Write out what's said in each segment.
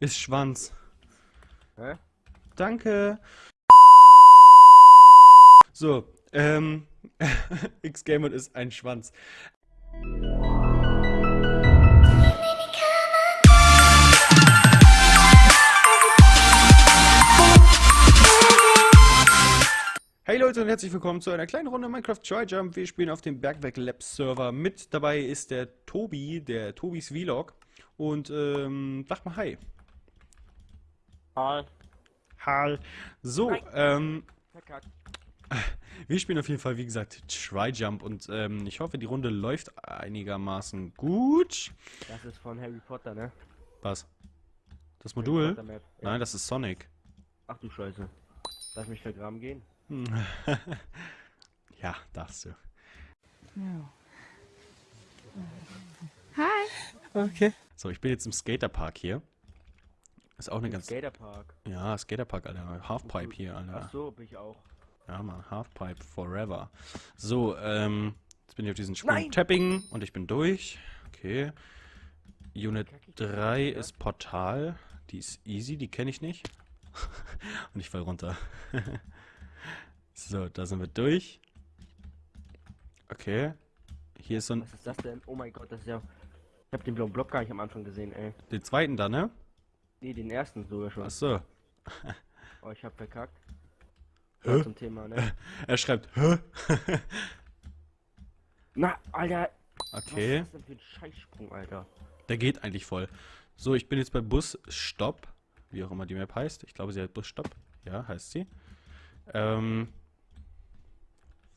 Ist Schwanz. Hä? Danke. So, ähm, X-Gamer ist ein Schwanz. Hey Leute und herzlich willkommen zu einer kleinen Runde Minecraft Try Jump. Wir spielen auf dem Bergwerk Labs Server. Mit dabei ist der Tobi, der Tobis Vlog. Und ähm, sag mal Hi. Hi. Hi. So, Hi. ähm, Verkackt. wir spielen auf jeden Fall, wie gesagt, Try Jump. Und ähm, ich hoffe, die Runde läuft einigermaßen gut. Das ist von Harry Potter, ne? Was? Das Modul? Ja. Nein, das ist Sonic. Ach du Scheiße. Lass mich vergraben gehen. ja, darfst du. Hi. Okay. So, ich bin jetzt im Skaterpark hier. Ist auch eine ganz... Skaterpark. Ja, Skaterpark, Alter. Halfpipe hier, Alter. Ach so, bin ich auch. Ja, Mann, Halfpipe forever. So, ähm, jetzt bin ich auf diesen Nein! Sprung-Tapping und ich bin durch. Okay. Unit Kack ich 3 wieder? ist Portal. Die ist easy, die kenne ich nicht. und ich fall runter. so, da sind wir durch. Okay. Hier ist so ein... Was ist das denn? Oh mein Gott, das ist ja. Ich hab den blauen Block gar nicht am Anfang gesehen, ey. Den zweiten da, ne? Nee, den ersten sogar schon. Achso. Oh, ich hab verkackt. Hä? Zum Thema, ne? Er schreibt, hä? Na, Alter. okay. Was ist denn für ein Scheißsprung, Alter? Der geht eigentlich voll. So, ich bin jetzt bei Bus Stopp. Wie auch immer die Map heißt. Ich glaube, sie heißt Bus Stopp. Ja, heißt sie. Ähm.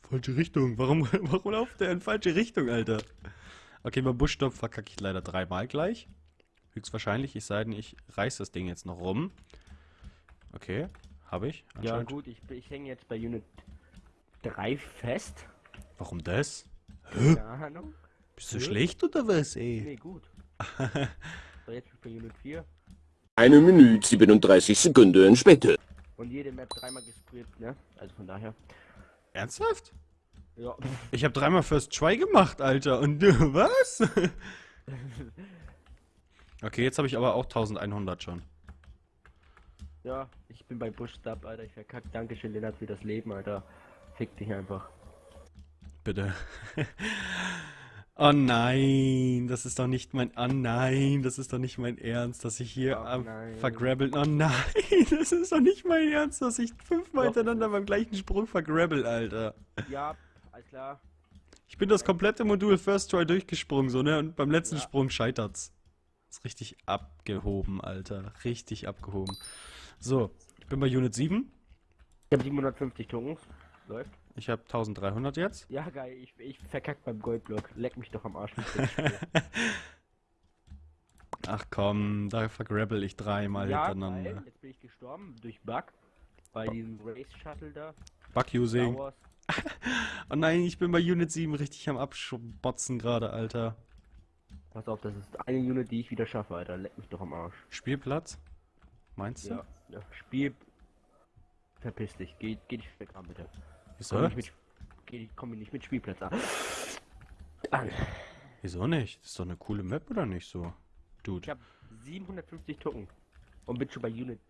Falsche Richtung. Warum, warum lauft der in falsche Richtung, Alter? Okay, bei Bus Stopp verkacke ich leider dreimal gleich. Höchstwahrscheinlich, es sei denn, ich reiß das Ding jetzt noch rum. Okay, habe ich. Ja, gut, ich, ich hänge jetzt bei Unit 3 fest. Warum das? Keine Ahnung. Bist du Hä? schlecht oder was, ey? Nee, gut. so, jetzt bin ich bei Unit 4. Eine Minute 37 Sekunden später. Und jede Map dreimal gesprayt, ne? Also von daher. Ernsthaft? Ja. Ich habe dreimal First Try gemacht, Alter. Und du, was? okay, jetzt habe ich aber auch 1100 schon. Ja, ich bin bei Bushstub, Alter. Ich verkackt. Dankeschön, Lennart, für das Leben, Alter. Fick dich einfach. Bitte. oh nein, das ist doch nicht mein... Oh nein, das ist doch nicht mein Ernst, dass ich hier Oh am nein. vergrabbeln... Oh nein, das ist doch nicht mein Ernst, dass ich fünfmal Doch. hintereinander beim gleichen Sprung vergrabbel, Alter. Ja, alles klar. Ich bin das komplette Modul First Try durchgesprungen, so, ne? Und beim letzten Ja. Sprung scheitert's. Ist richtig abgehoben, Alter. Richtig abgehoben. So, ich bin bei Unit 7. Ich habe 750 Tokens. Läuft. Ich habe 1300 jetzt. Ja, geil. Ich, ich verkackt beim Goldblock. Leck mich doch am Arsch. Ach komm, da vergrabbel ich dreimal ja, hintereinander. geil. Jetzt bin ich gestorben durch Bug. Bei diesem Race Shuttle da. Bug using. Oh nein, ich bin bei Unit 7 richtig am Abschbotzen gerade, Alter. Pass auf, das ist eine Unit, die ich wieder schaffe, Alter. Leck mich doch am Arsch. Spielplatz? Meinst du? Ja, ja. Spiel. Verpiss dich. Geh, geh dich weg an, bitte. Wieso? Komm nicht mit, geh, komm nicht mit Spielplatz an. an. Wieso nicht? Das ist doch eine coole Map, oder nicht so? Ich Dude. habe 750 Token. Und bin schon bei Unit.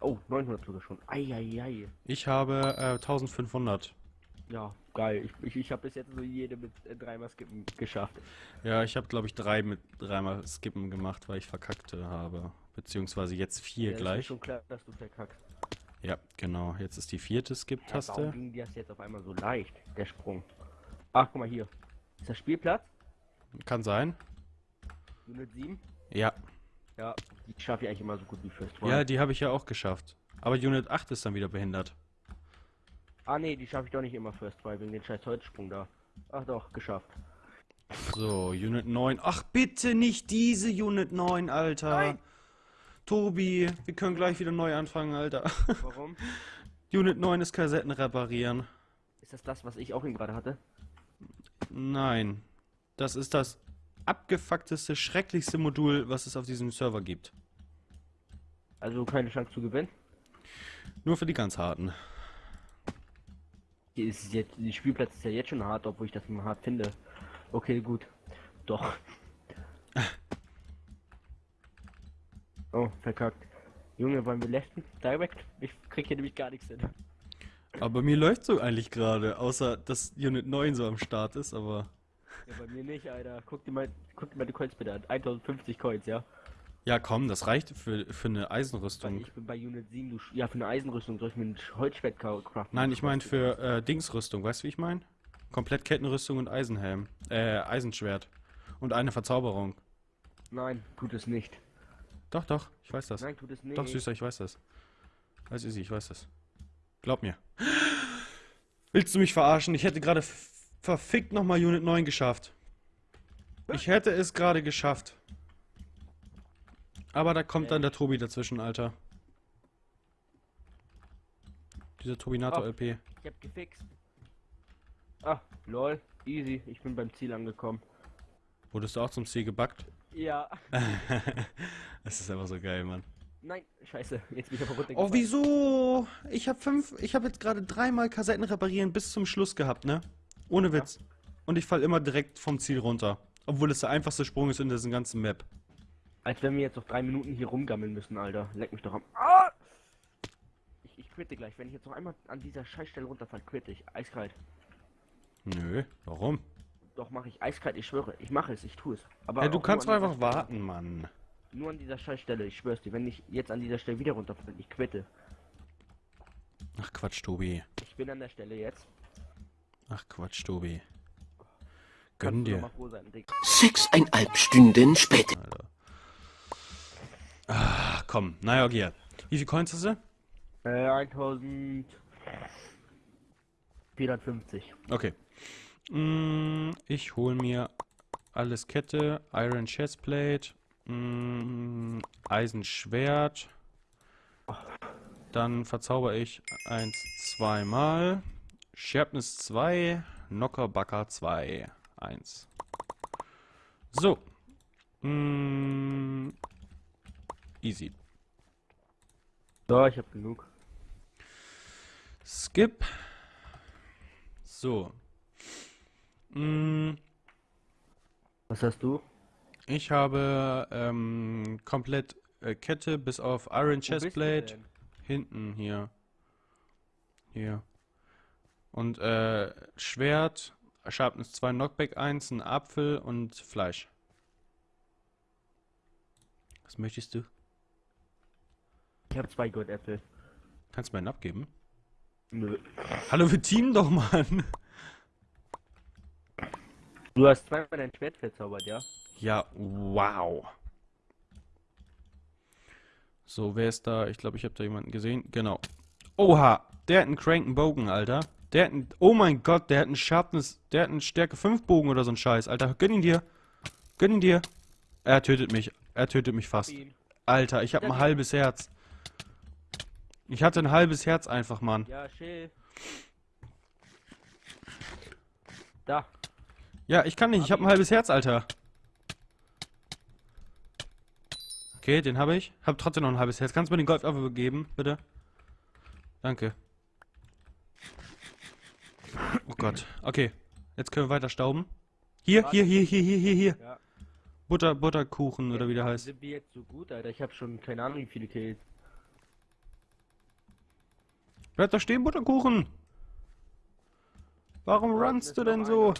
Oh, 900 sogar schon. Eieiei. Ich habe äh, 1500. Ja, geil. Ich, ich, ich habe bis jetzt so jede mit äh, dreimal skippen geschafft. Ja, ich habe glaube ich drei mit dreimal Skippen gemacht, weil ich verkackte habe. Beziehungsweise jetzt vier Ja, ist gleich. schon klar, dass du verkackst. Ja, genau. Jetzt ist die vierte Hä, warum Skip-Taste. ging das jetzt auf einmal so leicht, der Sprung? Ach, guck mal hier. Ist das Spielplatz? Kann sein. Unit 7? Ja. Ja, die schaffe ich eigentlich immer so gut wie First Try. Ja, die habe ich ja auch geschafft. Aber Unit 8 ist dann wieder behindert. Ah nee, die schaffe ich doch nicht immer First Try wegen den scheiß Holzsprung da. Ach doch, geschafft. So, Unit 9. Ach, bitte nicht diese Unit 9, Alter. Nein. Tobi, wir können gleich wieder neu anfangen, Alter. Warum? Unit 9 ist Kassetten reparieren. Ist das das, was ich auch eben gerade hatte? Nein. Das ist das abgefuckteste, schrecklichste Modul, was es auf diesem Server gibt. Also keine Chance zu gewinnen? Nur für die ganz harten. Hier ist jetzt, die Spielplatz ist ja jetzt schon hart, obwohl ich das immer hart finde. Okay, gut. Doch. Oh, verkackt. Junge, wollen wir letzten direct? Ich krieg hier nämlich gar nichts hin. Aber mir läuft so eigentlich gerade, außer dass Unit 9 so am Start ist, aber. Ja, bei mir nicht, Alter. Guck dir mal, guck dir mal die Coins bitte an. 1050 Coins, ja? Ja, komm, das reicht für, für eine Eisenrüstung. ich bin bei Unit 7, du, ja, für eine Eisenrüstung soll ich mir ein Holzschwert craften. Nein, ich meine für äh, Dingsrüstung, weißt du, wie ich meine? Komplett Kettenrüstung und Eisenhelm. Äh, Eisenschwert. Und eine Verzauberung. Nein, tut es nicht. Doch, doch, ich weiß das. Nein, tut es nicht. Doch, Süßer, ich weiß das. Weiß Easy, ich weiß das. Glaub mir. Willst du mich verarschen? Ich hätte gerade verfickt nochmal Unit 9 geschafft. Ich hätte es gerade geschafft. Aber da kommt dann der Tobi dazwischen, Alter. Dieser Tobinator Oh. LP. Ich hab gefixt. Ah, lol. Easy, ich bin beim Ziel angekommen. Wurdest du auch zum Ziel gebackt? Ja. das ist einfach so geil, Mann. Nein, scheiße. Jetzt bin ich aber runtergefallen. Oh, wieso? Ich habe fünf, ich habe jetzt gerade dreimal Kassetten reparieren bis zum Schluss gehabt, ne? Ohne Witz. Und ich fall immer direkt vom Ziel runter. Obwohl es der einfachste Sprung ist in dieser ganzen Map. Als wenn wir jetzt noch drei Minuten hier rumgammeln müssen, Alter. Leck mich doch am. Ah! Ich, ich quitte gleich. Wenn ich jetzt noch einmal an dieser Scheißstelle runterfalle, quitte ich. Eiskalt. Nö, warum? Doch, mache ich eiskalt, ich schwöre. Ich mache es, ich tue es. Aber Ja, du kannst doch einfach warten, Mann. Nur an dieser Scheißstelle, ich schwör's dir. Wenn ich jetzt an dieser Stelle wieder runterfalle, ich quitte. Ach Quatsch, Tobi. Ich bin an der Stelle jetzt. Ach Quatsch, Tobi. Gönn dir. sein. Sechseinhalb Stunden später. Alter. Komm. Naja, okay. Wie viel Coins hast du? Äh, 1450. Okay. Mm, ich hol mir alles Kette, Iron Chestplate, mm, Eisenschwert. Dann verzauber ich eins, zweimal. Sharpness 2, Knockerbacker 2, 1. So. Mm, easy. So, ich hab genug. Skip. So. Mm, Was hast du? Ich habe ähm, komplett äh, Kette bis auf Iron Chestplate. Hinten hier. Hier. Und äh, Schwert, Sharpness 2, Knockback 1, ein Apfel und Fleisch. Was möchtest du? Ich hab zwei Goldäpfel. Kannst du mir einen abgeben? Nö. Hallo, wir teamen doch, Mann! Du hast zweimal dein Schwert verzaubert, ja? Ja, wow. So, wer ist da? Ich glaube, ich habe da jemanden gesehen. Genau. Oha, der hat einen cranken Bogen, Alter. Der hat einen, oh mein Gott, der hat einen Sharpness, der hat einen Stärke 5 Bogen oder so ein Scheiß, Alter. Gönn ihn dir. Gönn ihn dir. Er tötet mich. Er tötet mich fast. Alter, ich habe ein halbes Herz. Ich hatte ein halbes Herz einfach, Mann. Ja, chill. Da. Ja, ich kann nicht. Ich habe ein halbes Herz, Alter. Okay, den habe ich. Hab trotzdem noch ein halbes Herz. Kannst du mir den Golfapfel geben, bitte? Danke. Oh Gott. Okay. Jetzt können wir weiter stauben. Hier, hier, hier, hier, hier, hier, hier. Ja. Butter, Butterkuchen oder wie der heißt. Sind wir jetzt so gut, Alter? Ich hab schon keine Ahnung, wie viele Kills. Bleib da stehen, Butterkuchen. Warum runnst du denn so?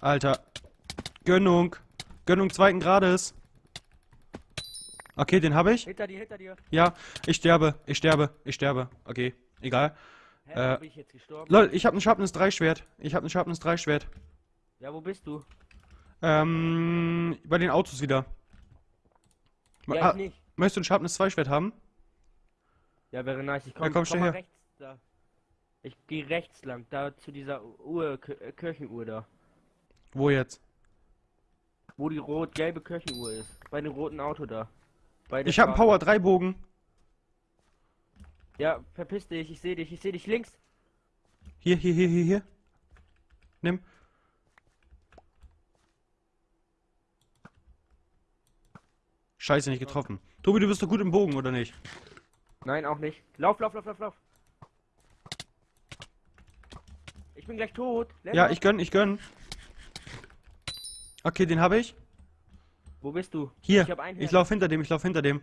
Alter. Gönnung. Gönnung zweiten Grades. Okay, den habe ich. Hinter dir, hinter dir. Ja, ich sterbe, ich sterbe, ich sterbe. Okay, egal. Hä, Äh, bin ich jetzt gestorben? Lol, ich habe ein Sharpness 3 Schwert. Ich habe ein Sharpness 3 Schwert. Ja, wo bist du? Ähm, bei den Autos wieder. Ja, Ah, ich nicht. möchtest du ein Sharpness 2 Schwert haben? Ja, wäre nice. Ich komm, Ja, komm, steh mal her. rechts da. Ich gehe rechts lang, da zu dieser Uhr, äh, Kirchenuhr da. Wo jetzt? Wo die rot-gelbe Kirchenuhr ist. Bei dem roten Auto da. Ich habe einen. Power 3 Bogen. Ja, verpiss dich, ich sehe dich, ich sehe dich links. Hier, hier, hier, hier, hier. Nimm. Scheiße, nicht getroffen. Tobi, du bist doch gut im Bogen, oder nicht? Nein, auch nicht. Lauf, lauf, lauf, lauf, lauf. Ich bin gleich tot. Lennart. Ja, ich gönn, ich gönn. Okay, den habe ich. Wo bist du? Hier, Ich hab einen ich lauf hinter dem, ich lauf hinter dem.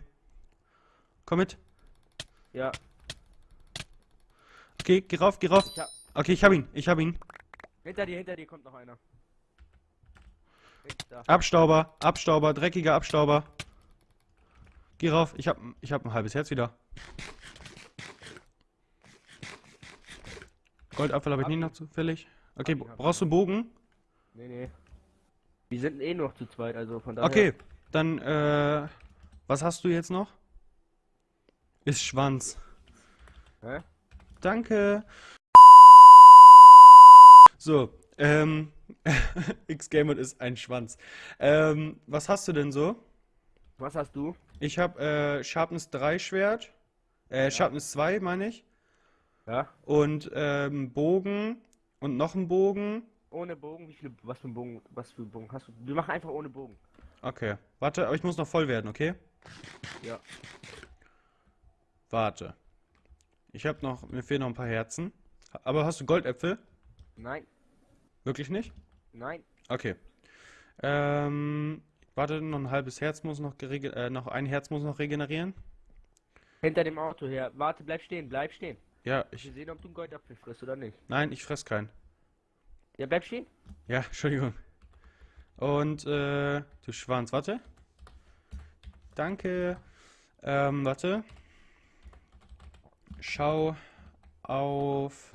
Komm mit. Ja, Okay, geh rauf, geh rauf. ich hab. Okay, ich hab ihn, ich hab ihn. Hinter dir, hinter dir kommt noch einer. Abstauber, Abstauber, dreckiger Abstauber. Geh rauf, ich hab, ich hab ein halbes Herz wieder. Goldapfel habe ich Hab nie noch zufällig. Okay, brauchst du Bogen? Nee, nee. Wir sind eh noch zu zweit, also von daher. Okay, dann, äh, was hast du jetzt noch? Ist Schwanz. Hä? Danke. So, ähm, X-Gamer ist ein Schwanz. Ähm, was hast du denn so? Was hast du? Ich habe äh, Sharpness 3 Schwert. Äh, Sharpness 2 meine ich. Ja. Und ähm, Bogen und noch einen Bogen. Ohne Bogen, wie viele, was für ein Bogen, was für ein Bogen hast du? Wir machen einfach ohne Bogen. Okay. Warte, aber ich muss noch voll werden, okay? Ja. Warte. Ich habe noch, mir fehlen noch ein paar Herzen. Aber hast du Goldäpfel? Nein, Wirklich nicht? nein. Okay. Ähm, warte, noch ein halbes Herz muss noch gerege äh, noch ein Herz muss noch regenerieren. Hinter dem Auto her. Warte, bleib stehen, bleib stehen. Ja, Wir ich. sehen, ob du einen Goldapfel frisst oder nicht. Nein, ich fress keinen. Ja, bleib stehen. Ja, Entschuldigung. Und, äh, du Schwanz, warte. Danke. Ähm, warte. Schau auf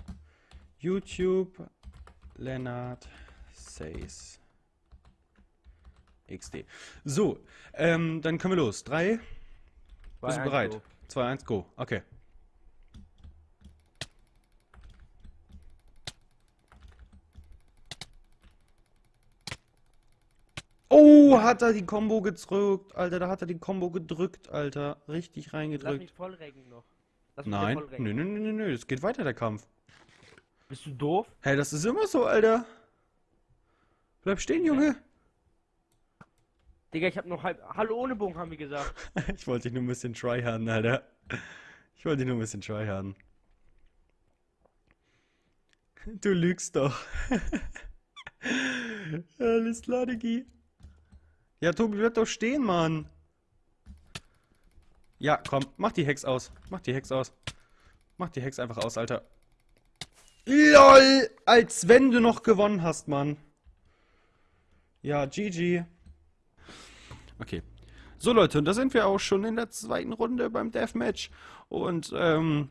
YouTube Lennart Says XD. So, ähm, dann können wir los. Drei. Zwei, Bist du bereit? go. 2, 1, go. Okay. Oh, hat er die Combo gedrückt, Alter. Da hat er die Combo gedrückt, Alter. Richtig Lass mich reingedrückt. voll reggen noch. Lass mich Nein. Nö, nö, nö, nö. Es geht weiter, der Kampf. Bist du doof? Hey, das ist immer so, Alter. Bleib stehen, Junge. Digga, ich hab noch halb. Hallo ohne Bogen, haben wir gesagt. Ich wollte dich nur ein bisschen tryharden, Alter. Ich wollte dich nur ein bisschen tryharden. Du lügst doch. Alles klar, Diggi. Ja, Tobi, bleib doch stehen, Mann. Ja, komm, mach die Hex aus. Mach die Hex aus. Mach die Hex einfach aus, Alter. LOL! Als wenn du noch gewonnen hast, Mann. Ja, GG. Okay. So Leute, und da sind wir auch schon in der zweiten Runde beim Deathmatch. Und ähm,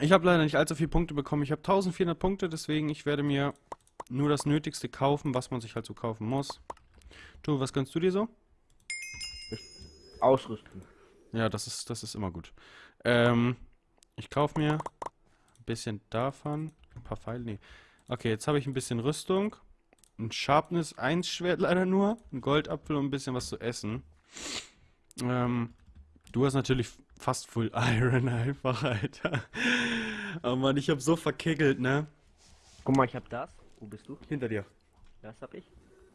ich habe leider nicht allzu viele Punkte bekommen. Ich habe 1400 Punkte, deswegen ich werde mir nur das Nötigste kaufen, was man sich halt so kaufen muss. Du, was gönnst du dir so? Ausrüsten. Ja, das ist, das ist immer gut. Ähm, ich kaufe mir ein bisschen davon. Ein paar Pfeile, nee. Okay, jetzt habe ich ein bisschen Rüstung. Ein Sharpness 1 Schwert leider nur. Ein Goldapfel und ein bisschen was zu essen. Ähm, du hast natürlich fast Full Iron einfach, Alter. Oh Mann, ich habe so verkickelt, ne? Guck mal, ich hab das. Wo bist du? Hinter dir. Das hab ich.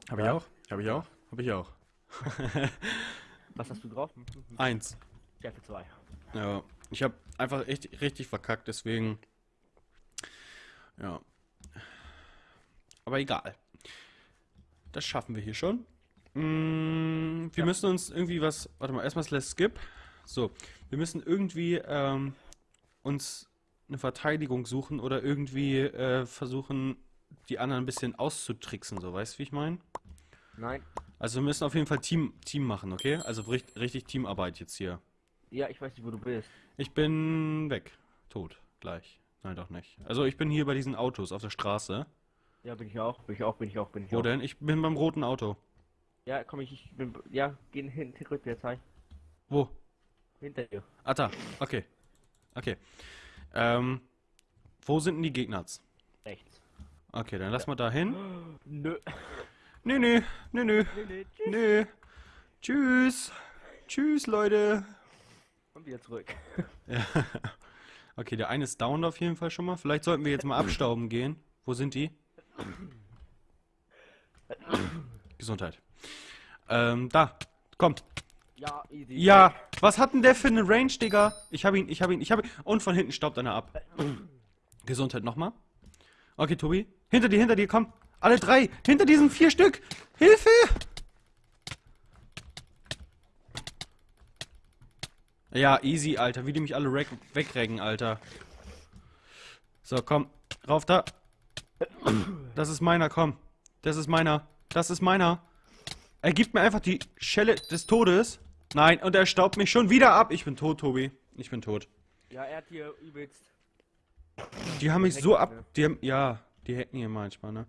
Habe ich auch? Habe ich auch? Habe ich auch. Was hast du drauf? Eins. Stärke 2. Ja, ich habe einfach echt richtig verkackt, deswegen. Ja. Aber egal. Das schaffen wir hier schon. Mm, wir Ja. müssen uns irgendwie was. Warte mal, erstmal Let's Skip. So, wir müssen irgendwie ähm, uns eine Verteidigung suchen oder irgendwie äh, versuchen, die anderen ein bisschen auszutricksen, so weißt du, wie ich meine? Nein. Also wir müssen auf jeden Fall Team, Team machen, okay? Also richtig, richtig Teamarbeit jetzt hier. Ja, ich weiß nicht, wo du bist. Ich bin weg. Tot. Gleich. Nein, doch nicht. Also ich bin hier bei diesen Autos auf der Straße. Ja, bin ich auch. Bin ich auch, bin ich auch, bin ich Wo auch. denn? Ich bin beim roten Auto. Ja, komm ich, ich bin. Ja, gehen hin, rückwärts, hi. Wo? Hinter dir. Ah, da. Okay. Okay. Ähm, wo sind denn die Gegner? Rechts. Okay, dann lass mal da hin. Nö. Nö, nö, nö, nö, nee, tschüss. nö. Tschüss. Tschüss, Leute. Und wieder zurück. Ja. Okay, der eine ist down auf jeden Fall schon mal. Vielleicht sollten wir jetzt mal abstauben gehen. Wo sind die? Gesundheit. Ähm, da. Kommt. Ja, easy. Ja, was hat denn der für eine Range, Digga? Ich hab ihn, ich hab ihn, ich hab ihn. Und von hinten staubt einer ab. Gesundheit nochmal. Okay, Tobi. Hinter dir, hinter dir, komm. Alle drei. Hinter diesen vier Stück. Hilfe! Ja, easy, Alter. Wie die mich alle weg- wegrecken, Alter. So, komm. Rauf da. Das ist meiner, komm. Das ist meiner. Das ist meiner. Er gibt mir einfach die Schelle des Todes. Nein, und er staubt mich schon wieder ab. Ich bin tot, Tobi. Ich bin tot. Ja, er hat hier übelst. Die haben mich so ab... ne? Die haben, ja, die hacken hier manchmal, ne?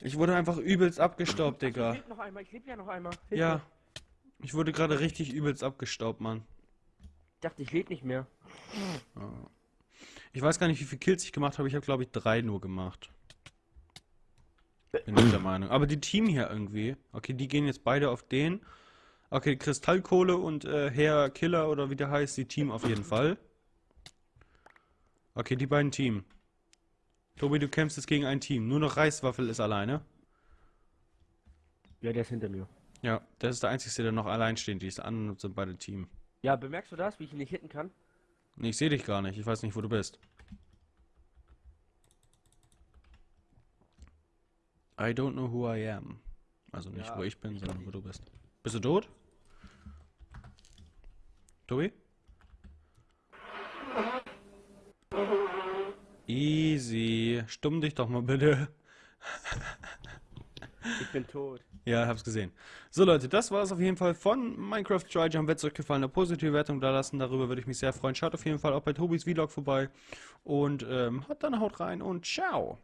Ich wurde einfach übelst abgestaubt, Ich Digga. lebe noch einmal, ich lebe ja noch einmal. Hilf Ja. mir. Ich wurde gerade richtig übelst abgestaubt, Mann. Ich dachte, ich lebe nicht mehr. Ich weiß gar nicht, wie viele Kills ich gemacht habe. Ich habe, glaube ich, drei nur gemacht. Bin ich der Meinung. Aber die Team hier irgendwie. Okay, die gehen jetzt beide auf den. Okay, Kristallkohle und äh, Herr Killer oder wie der heißt, die Team auf jeden Fall. Okay, die beiden Team. Tobi, du kämpfst jetzt gegen ein Team. Nur noch Reiswaffel ist alleine. Ja, der ist hinter mir. Ja, das ist der Einzige, der noch allein steht. Die anderen sind beide Team. Ja, bemerkst du das, wie ich ihn nicht hitten kann? Nee, ich sehe dich gar nicht. Ich weiß nicht, wo du bist. I don't know who I am. Also nicht, Ja, wo ich bin, ich sondern wo du bist. Bist du tot? Tobi? Easy. Stumm dich doch mal bitte. Ich bin tot. Ja, hab's gesehen. So Leute, das war es auf jeden Fall von Minecraft Try Jump. Wenn es euch gefallen hat, positive Wertung da lassen. Darüber würde ich mich sehr freuen. Schaut auf jeden Fall auch bei Tobis Vlog vorbei. Und ähm, haut dann haut rein und ciao.